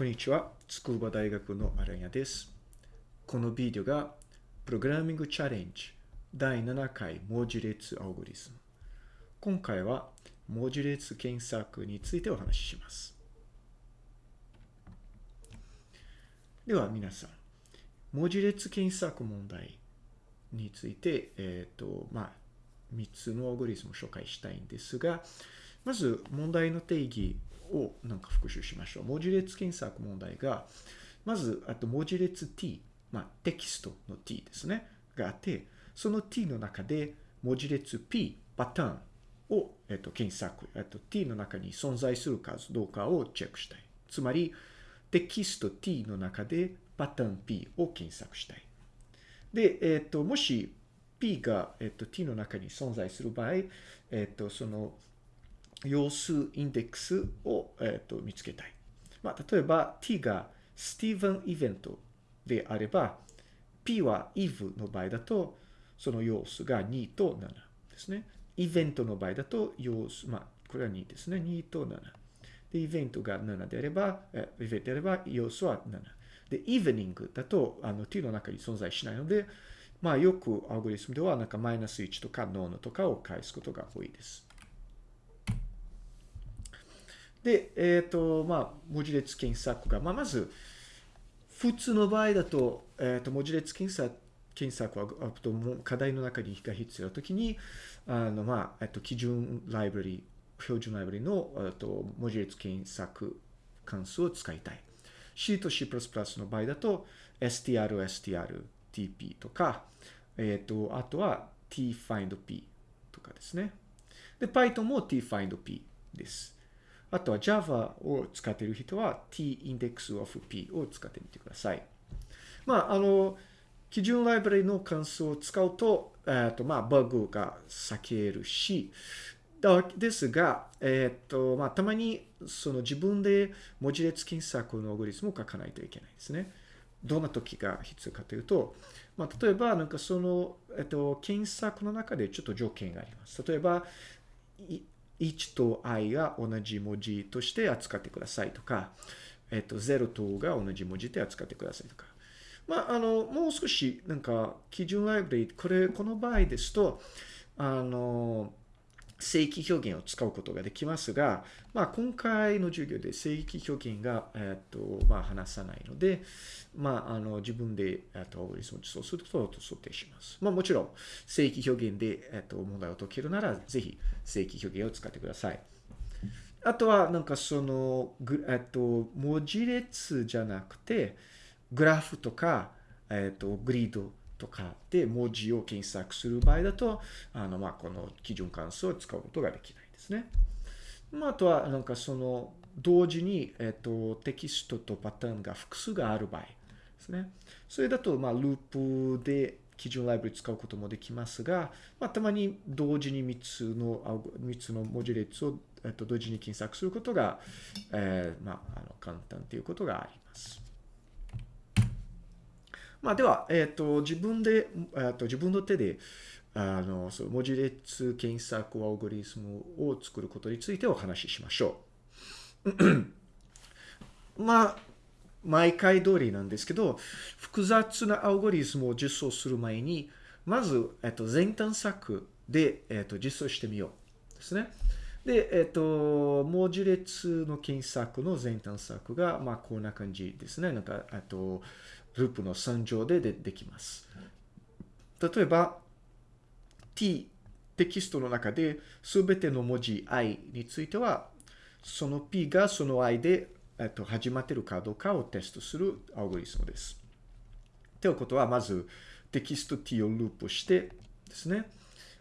こんにちは。筑波大学のアランヤです。このビデオが、プログラミングチャレンジ第7回文字列アルゴリズム。今回は文字列検索についてお話しします。では皆さん、文字列検索問題について、えっ、と、まあ、3つのアルゴリズムを紹介したいんですが、まず問題の定義をなんか復習しましょう。文字列検索問題が、まず、あと文字列 t、まあ、テキストの t ですね、があって、その t の中で文字列 p、パターンを、えっと、検索、えっと、t の中に存在するかどうかをチェックしたい。つまり、テキスト t の中でパターン p を検索したい。で、えっと、もし p が、えっと、t の中に存在する場合、えっと、その要数インデックスを、えっと、見つけたい。まあ、例えば t がスティーブンイベントであれば、p は if の場合だと、その要素が2と7ですね。イベントの場合だと、要素、まあ、これは2ですね。2と7。で、イベントが7であれば、えイベントであれば、要素は7。で、イーブニングだと、あの、t の中に存在しないので、まあ、よくアルゴリズムでは、なんかマイナス1とかノーノとかを返すことが多いです。で、えっ、ー、と、まあ、文字列検索が、まあ、まず、普通の場合だと、えっ、ー、と、文字列検索、検索は、あと、課題の中にが必要なときに、あの、まあ、えっ、と、基準ライブラリ、標準ライブラリの、えっと、文字列検索関数を使いたい。C と C++ の場合だと、str、str、tp とか、えっ、ー、と、あとは tfindp とかですね。で、Python も tfindp です。あとは Java を使っている人は tindex_of_p を使ってみてください。まあ、あの、基準ライブラリの関数を使うと、えっ、と、まあ、バグが避けるし、ですが、えっ、と、まあ、たまに、その自分で文字列検索のアルゴリズムを書かないといけないですね。どんな時が必要かというと、まあ、例えば、なんかその、えっと、検索の中でちょっと条件があります。例えば、1と i が同じ文字として扱ってくださいとか、えっと、0とが同じ文字で扱ってくださいとか。まあ、あの、もう少し、なんか、基準ライブリー、これ、この場合ですと、あの、正規表現を使うことができますが、まあ、今回の授業で正規表現が、えっと、まあ、話さないので、まあ、あの、自分で、えっと、アルゴリズムを実装すること想定します。まあ、もちろん、正規表現で、えっと、問題を解けるなら、ぜひ、正規表現を使ってください。あとは、なんかその、えっと、文字列じゃなくて、グラフとか、えっと、グリード、とかで文字を検索する場合だと、あの、まあ、この基準関数を使うことができないですね。まあ、あとは、なんかその、同時に、えっと、テキストとパターンが複数がある場合ですね。それだと、まあ、ループで基準ライブラリ使うこともできますが、まあ、たまに同時に3つの、3つの文字列を、えっと、同時に検索することが、えー、まあ、あの、簡単ということがあります。まあ、では、えっ、ー、と、自分で、え、ー、と、自分の手で、あの、そう、文字列検索アルゴリズムを作ることについてお話ししましょう。まあ、毎回通りなんですけど、複雑なアルゴリズムを実装する前に、まず、えっ、と、前探索で、えっ、と、実装してみよう。ですね。で、えっ、と、文字列の検索の前探索が、まあ、こんな感じですね。なんか、あと、ループの3乗ででできます。例えば、t テキストの中で全ての文字 i については、その p がその i で、えっと、始まっているかどうかをテストするアルゴリズムです。ということは、まずテキスト t をループしてですね。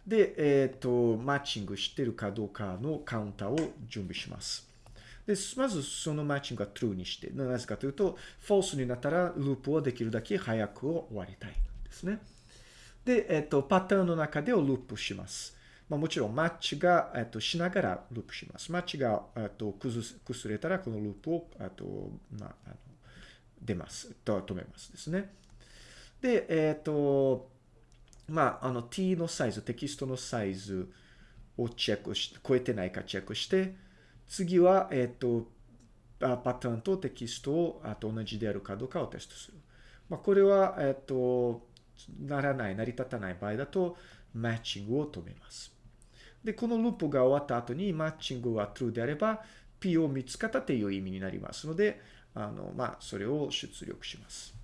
で、えっ、と、マッチングしているかどうかのカウンターを準備します。で、まずそのマッチングが true にして、なぜかというと、false になったらループをできるだけ早く終わりたいんですね。で、えっ、と、パターンの中でをループします。まあ、もちろんマッチが、えっと、しながらループします。マッチが、えっと、崩崩れたらこのループを、えっと、まあ、あの出ます。と止めますですね。で、えっと、まあ、あの t のサイズ、テキストのサイズをチェックし、超えてないかチェックして、次は、えっ、ー、と、パターンとテキストをあと同じであるかどうかをテストする。まあ、これは、えっと、ならない、成り立たない場合だと、マッチングを止めます。で、このループが終わった後に、マッチングが true であれば、P を見つかったという意味になりますので、あの、まあ、それを出力します。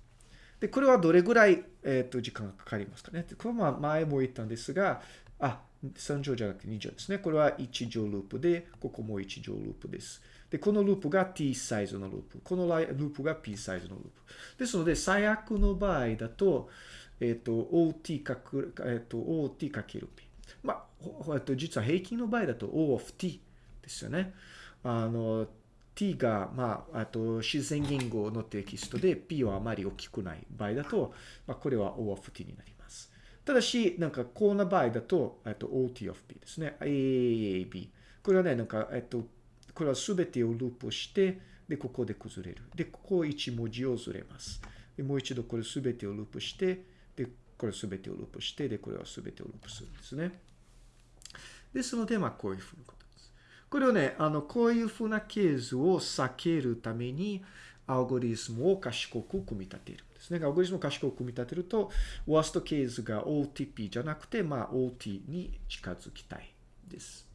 で、これはどれぐらい、えっ、ー、と、時間がかかりますかね。これは前も言ったんですが、あ、3乗じゃなくて2乗ですね。これは1乗ループで、ここも1乗ループです。で、このループが t サイズのループ。このループが p サイズのループ。ですので、最悪の場合だと、えっ、ー、と、ot かく、えっ、ー、と、ot かける p。まあ、えっと、実は平均の場合だと o of t ですよね。あの、t が、まあ、あと自然言語のテキストで p はあまり大きくない場合だと、まあ、これは o of t になります。ただし、なんかこんな場合だと、えっと、ot of p ですね。aab。これはね、なんか、えっと、これはすべてをループして、で、ここで崩れる。で、ここ1文字をずれます。で、もう一度これすべてをループして、で、これすべてをループして、で、これはすべてをループするんですね。ですので、まあ、こういうふうにこれをね、あの、こういうふうなケースを避けるために、アルゴリスムを賢く組み立てるんですね。アルゴリスムを賢く組み立てると、ワーストケースが OTP じゃなくて、まあ、OT に近づきたいです。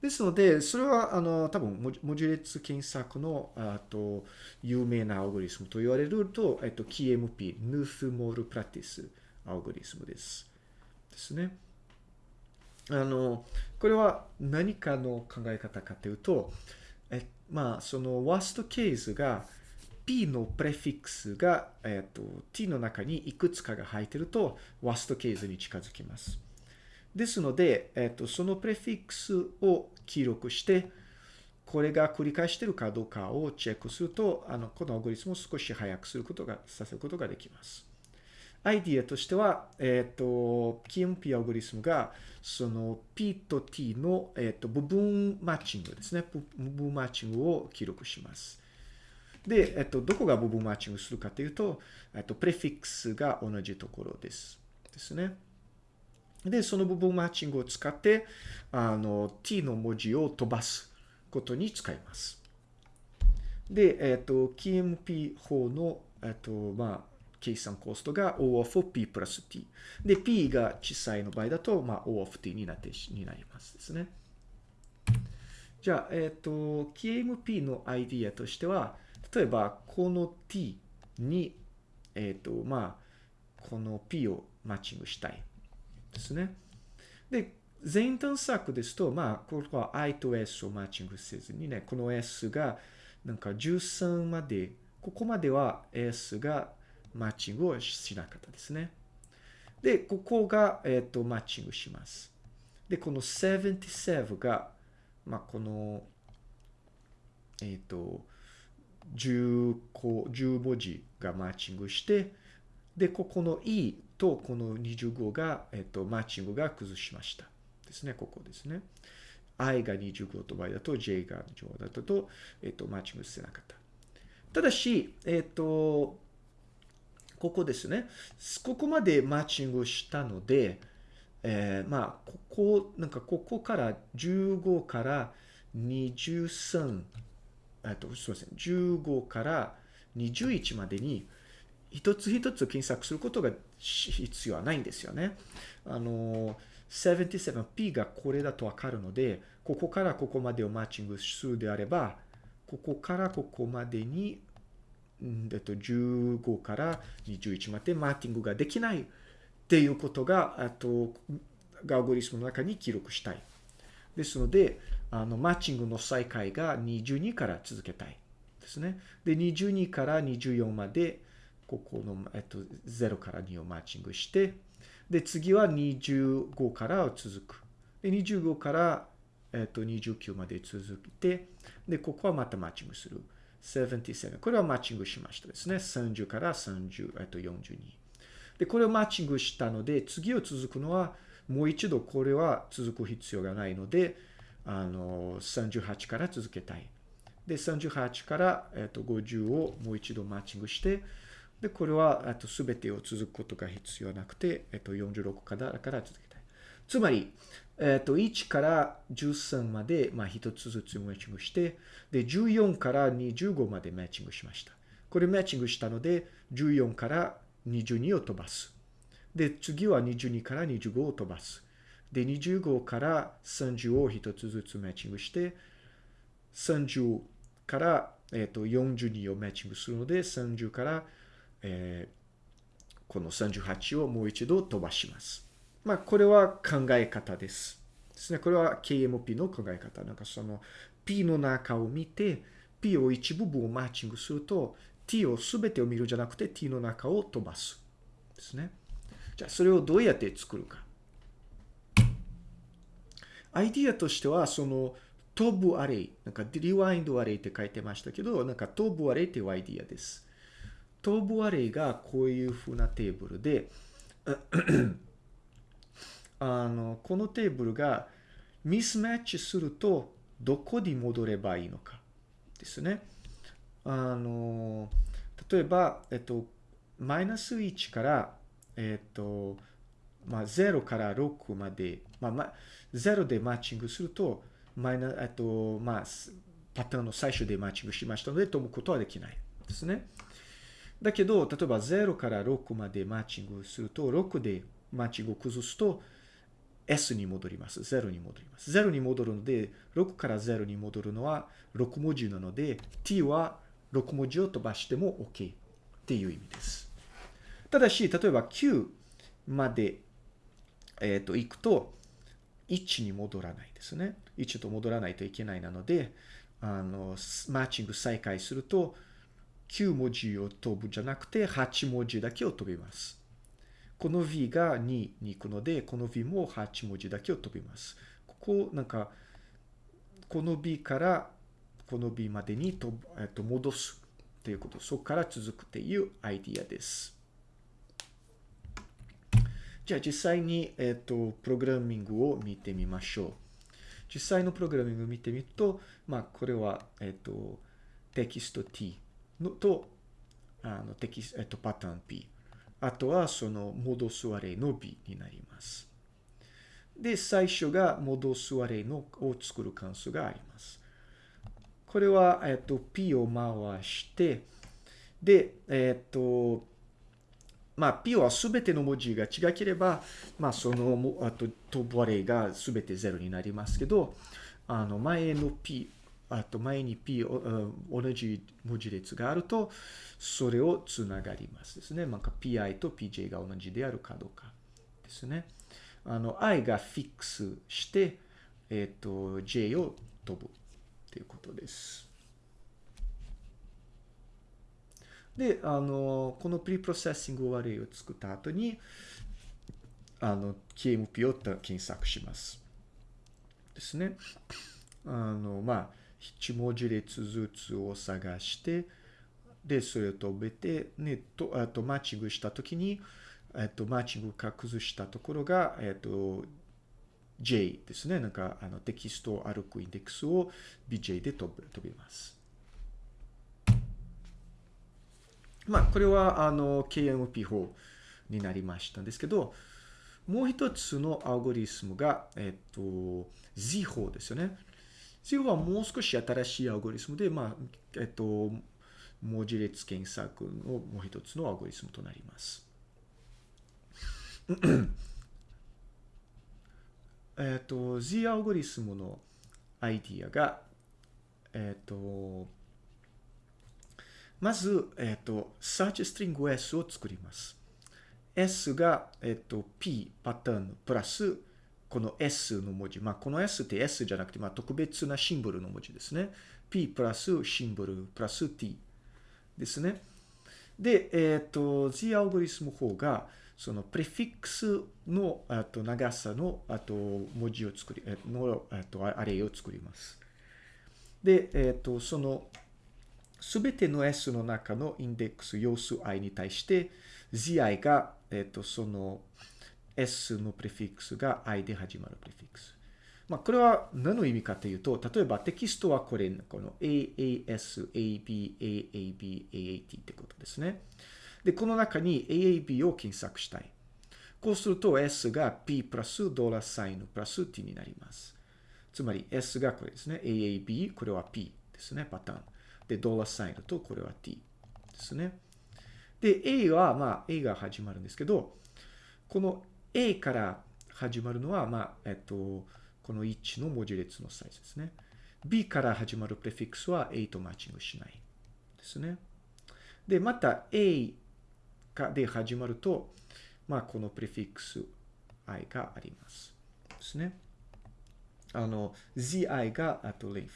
ですので、それは、あの、多分、文字列検索の、あと、有名なアルゴリスムと言われると、えっと、KMP、 Knuth Morris Pratt アルゴリスムです。ですね。あの、これは何かの考え方かというと、えまあ、そのワーストケースが P のプレフィックスが、えっ、と、T の中にいくつかが入っていると、ワーストケースに近づきます。ですので、えっ、と、そのプレフィックスを記録して、これが繰り返しているかどうかをチェックすると、あの、このアルゴリスムを少し早くすることが、させることができます。アイディアとしては、えっ、ー、と、KMP アルゴリスムが、その P と T の、えっ、ー、と部分マッチングですね。部分マッチングを記録します。で、えっ、ー、と、どこが部分マッチングするかというと、えっと、プレフィックスが同じところです。ですね。で、その部分マッチングを使って、あの、t の文字を飛ばすことに使います。で、えっ、と、KMP 法の、えっと、まあ、計算コストが O of P プラス T。で、P が小さいの場合だと、まあ、O of T になってになりますですね。じゃあ、えっ、ー、と、KMP のアイディアとしては、例えば、この T に、えっ、ー、と、まあ、この P をマッチングしたいですね。で、全探索ですと、まあ、ここは I と S をマッチングせずにね、この S がなんか13まで、ここまでは S がマッチングをしなかったですね。で、ここが、えっ、ー、と、マッチングします。で、この77が、まあ、この、えっ、ー、と、10個、10文字がマッチングして、で、ここの E とこの25が、えっ、ー、と、マッチングが崩しました。ですね、ここですね。I が25と場合だと、J が25だと、えっ、と、マッチングしてなかった。ただし、えっ、と、ここですね。ここまでマッチングしたので、えー、まあ、ここ、なんかここから15から23、えっと、すみません、15から21までに、一つ一つ検索することが必要はないんですよね。あの、77p がこれだとわかるので、ここからここまでをマッチングするであれば、ここからここまでにえっと、15から21までマーティングができないっていうことが、あと、アゴリスムの中に記録したい。ですので、あの、マッチングの再開が22から続けたい。ですね。で、22から24まで、ここの、えっと、0から2をマッチングして、で、次は25から続く。で、25から、えっと、29まで続いて、で、ここはまたマッチングする。77。これはマッチングしましたですね。30から30、えっと、42。で、これをマッチングしたので、次を続くのは、もう一度これは続く必要がないので、あの、38から続けたい。で、38から、えっと、50をもう一度マッチングして、で、これは、えっと、べてを続くことが必要なくて、えっと、46からから続けたい。つまり、えっ、と、1から13まで、まあ、1つずつマッチングして、で、14から25までマッチングしました。これマッチングしたので、14から22を飛ばす。で、次は22から25を飛ばす。で、25から30を1つずつマッチングして、30から、えっ、と、42をマッチングするので、30から、えーこの38をもう一度飛ばします。まあ、これは考え方です。ですね。これは KMP の考え方。なんかその P の中を見て、P を一部分をマッチングすると、T を全てを見るじゃなくて T の中を飛ばす。ですね。じゃあ、それをどうやって作るか。アイディアとしては、その飛ぶアレイ、なんかリワインドアレイって書いてましたけど、なんか飛ぶアレイっていうアイディアです。飛ぶアレイがこういう風なテーブルで、あの、このテーブルがミスマッチするとどこに戻ればいいのかですね。あの、例えば、えっと、マイナス1から、えっと、まあ、0から6まで、まあ、ま、0でマッチングすると、マイナ、えっと、まあ、パターンの最初でマッチングしましたので、飛ぶことはできないですね。だけど、例えば0から6までマッチングすると、6でマッチングを崩すと、S に戻ります。0に戻ります。0に戻るので、6から0に戻るのは6文字なので、t は6文字を飛ばしても OK っていう意味です。ただし、例えば9まで、えっ、と、行くと、1に戻らないですね。1と戻らないといけないなので、あの、マッチング再開すると、9文字を飛ぶじゃなくて、8文字だけを飛びます。この V が2に行くので、この V も8文字だけを飛びます。ここ、なんか、この B からこの B までにと、えっと、戻すということ。そこから続くっていうアイディアです。じゃあ実際に、えっと、プログラミングを見てみましょう。実際のプログラミングを見てみると、まあ、これは、えっと、テキスト t のと、あの、テキスト、えっと、パターン p。あとは、その、戻すアレイの b になります。で、最初が戻すアレイのを作る関数があります。これは、えっと、p を回して、で、えっと、まあ、P はすべての文字が違ければ、まあ、その、あと、飛ぶアレイがすべて0になりますけど、あの、前の P、あと前に P、同じ文字列があると、それをつながりますですね。なんか PI と PJ が同じであるかどうかですね。あの、I がフィックスして、えっ、と、J を飛ぶということです。で、あの、このプリプロセッシングアレイを作った後に、あの、KMP を検索します。ですね。あの、まあ、1文字列ずつを探して、で、それを飛べて、ね、と、あと、マッチングしたときに、えっと、マッチングか崩したところが、えっと、J ですね。なんか、あの、テキストを歩くインデックスを BJ で飛ぶ、飛びます。まあ、これは、あの、KMP 法になりましたんですけど、もう一つのアルゴリスムが、えっと、Z 法ですよね。Z 法はもう少し新しいアルゴリスムで、まあ、えっと、文字列検索のもう一つのアルゴリスムとなります。えっと、Z アルゴリスムのアイディアが、えっと、まず、えっと、search string S を作ります。S が、えっと、P パターンプラス、この S の文字。まあ、この S って S じゃなくて、まあ、特別なシンボルの文字ですね。P プラスシンボルプラス T ですね。で、えっと、Z アルゴリスム方が、そのプレフィックスのあと長さのあと文字を作り、のあとアレイを作ります。で、えっと、そのすべての S の中のインデックス要素 i に対して zi が、えっと、その S のプレフィックスが i で始まるプレフィックス。まあ、これは何の意味かというと、例えばテキストはこれ、この AAS、AB、AAB、AAT ってことですね。で、この中に AAB を検索したい。こうすると S が P プラスドラサインプラス T になります。つまり S がこれですね。AAB、これは P ですね、パターン。で、ドラサインとこれは T ですね。で、A は、まあ、A が始まるんですけど、この A から始まるのは、まあ、えっと、この1の文字列のサイズですね。B から始まるプレフィックスは A とマッチングしないですね。で、また A で始まると、まあ、このプレフィックス i があります。ですね。あの、zi が、あと length で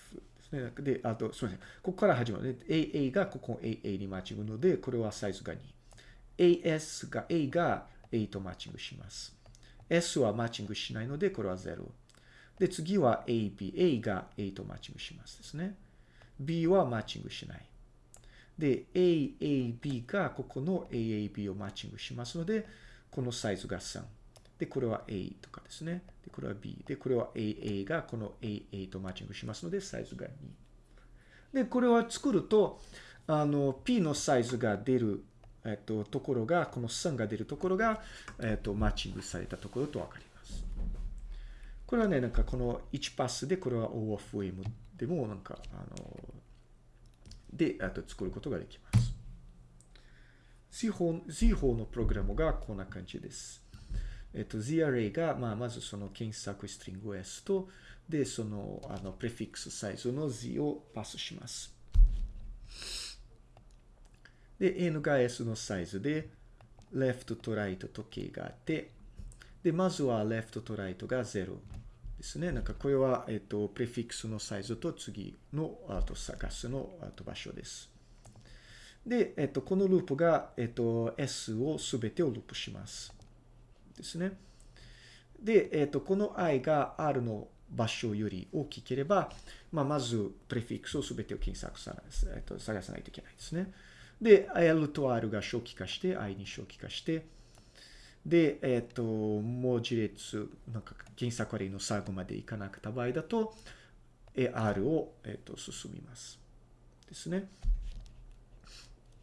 すね。で、あと、すみません。ここから始まる。aa がここ aa にマッチングので、これはサイズが2。as が、a が a とマッチングします。s はマッチングしないので、これは0。で、次は ab。a が a とマッチングしますですね。b はマッチングしない。で、AAB がここの AAB をマッチングしますので、このサイズが3。で、これは A とかですね。で、これは B。で、これは AA がこの AA とマッチングしますので、サイズが2。で、これは作ると、あの、P のサイズが出る、えっと、ところが、この3が出るところが、えっと、マッチングされたところとわかります。これはね、なんかこの1パスで、これは O of M でも、なんか、あの、で、あと作ることができます。Z 法 Z 法のプログラムがこんな感じです。えっと、Z アレイが、まあ、まずその検索ストリング S と、で、その、あの、プレフィックスサイズの Z をパスします。で、N が S のサイズで、left と right と K があって、で、まずは left と right が0ですね。なんかこれは、えっと、プレフィックスのサイズと次の、あと探すの、あと場所です。で、えっと、このループが、えっと、S をすべてをループします。ですね。で、えっと、この i が R の場所より大きければ、まあ、まず、プレフィックスをすべてを検索さ、えっと、探さないといけないですね。で、L と R が初期化して、i に初期化して、で、えっと、文字列、なんか検索アレイの最後までいかなかった場合だと、R を、えっと、進みます。ですね。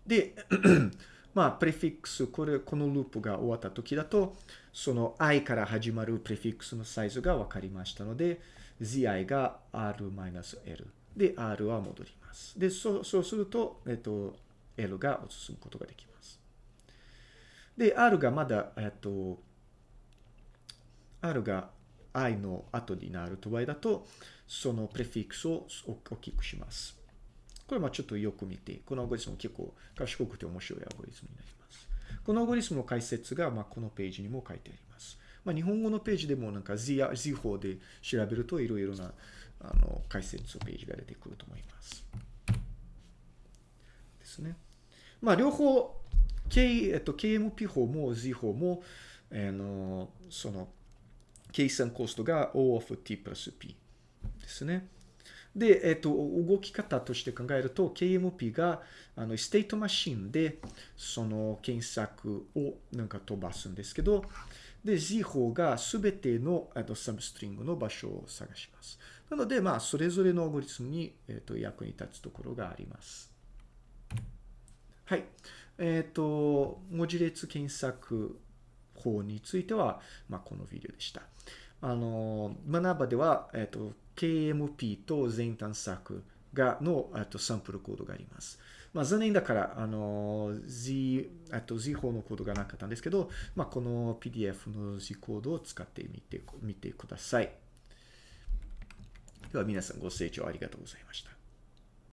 で、まあ、プレフィックス、これ、このループが終わった時だと、その i から始まるプレフィックスのサイズが分かりましたので、zi が r-l で、r は戻ります。で、そうそうすると、えっと、l が進むことができます。で、r がまだ、えっと、r が i の後になる場合だと、そのプレフィックスを大きくします。これもちょっとよく見て、このアゴリスム結構賢くて面白いアゴリスムになります。このアゴリスムの解説が、まあ、このページにも書いてあります。まあ、日本語のページでもなんか Z, Z 法で調べるといろいろなあの解説のページが出てくると思います。ですね。まあ、両方、K えっと、KMP 法も Z 法も、あのその計算コストが O of T プラス P ですね。で、えっと、動き方として考えると、KMP が、あの、ステートマシンで、その検索をなんか飛ばすんですけど、で、Z 法がすべての、えっと、サブストリングの場所を探します。なので、まあ、それぞれのアゴリスムに、えっと、役に立つところがあります。はい。えっ、と、文字列検索法については、まあ、このビデオでした。あの、学ばでは、えっ、と、KMP と全探索がのえっとサンプルコードがあります。まあ、残念だから、あの、Z、あと Z 法のコードがなかったんですけど、まあ、この PDF の Z コードを使ってみて、みてください。では皆さんご清聴ありがとうございました。